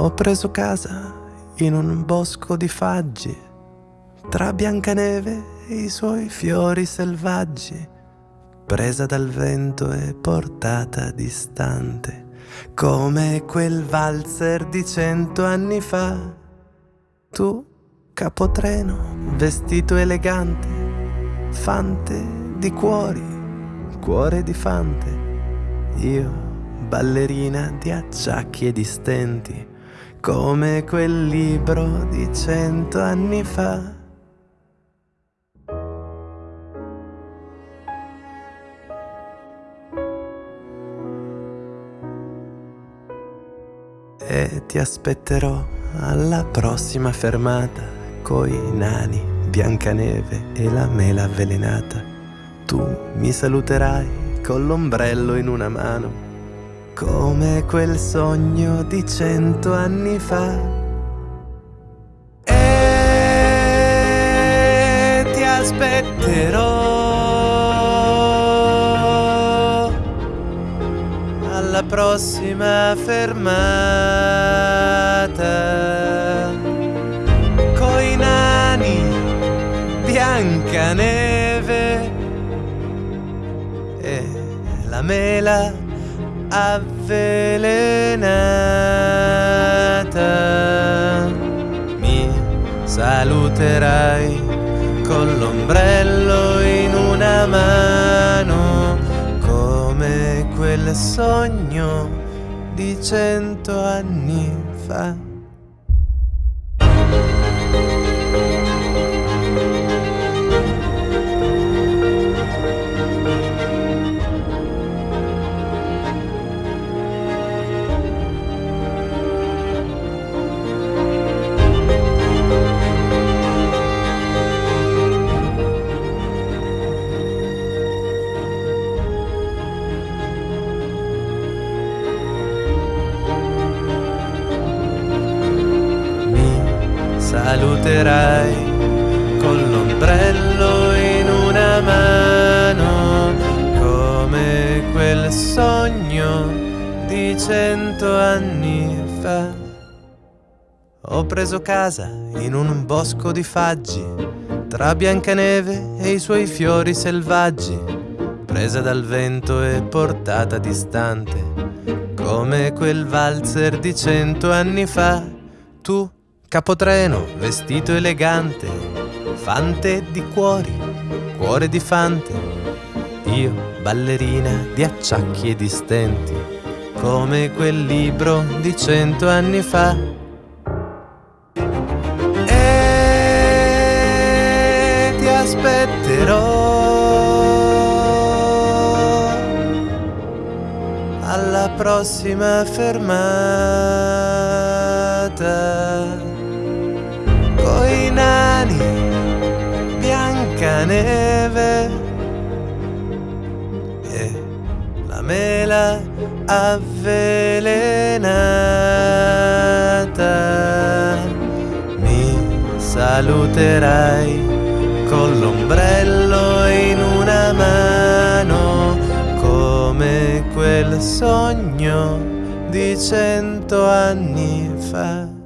Ho preso casa in un bosco di faggi, tra Biancaneve e i suoi fiori selvaggi, presa dal vento e portata distante, come quel valzer di cento anni fa. Tu, capotreno, vestito elegante, fante di cuori, cuore di fante, io, ballerina di acciacchi e di stenti, come quel libro di cento anni fa. E ti aspetterò alla prossima fermata coi nani, Biancaneve e la mela avvelenata. Tu mi saluterai con l'ombrello in una mano come quel sogno di cento anni fa. E ti aspetterò alla prossima fermata. Coi nani, Biancaneve e la mela avvelenata. Mi saluterai con l'ombrello in una mano, come quel sogno di cento anni fa. Saluterai con l'ombrello in una mano come quel sogno di cento anni fa. Ho preso casa in un bosco di faggi tra Biancaneve e i suoi fiori selvaggi, presa dal vento e portata distante, come quel valzer di cento anni fa. Tu Capotreno, vestito elegante, fante di cuori, cuore di fante. Io, ballerina di acciacchi e di stenti, come quel libro di cento anni fa. E ti aspetterò alla prossima fermata Biancaneve e la mela avvelenata. Mi saluterai con l'ombrello in una mano come quel sogno di cento anni fa.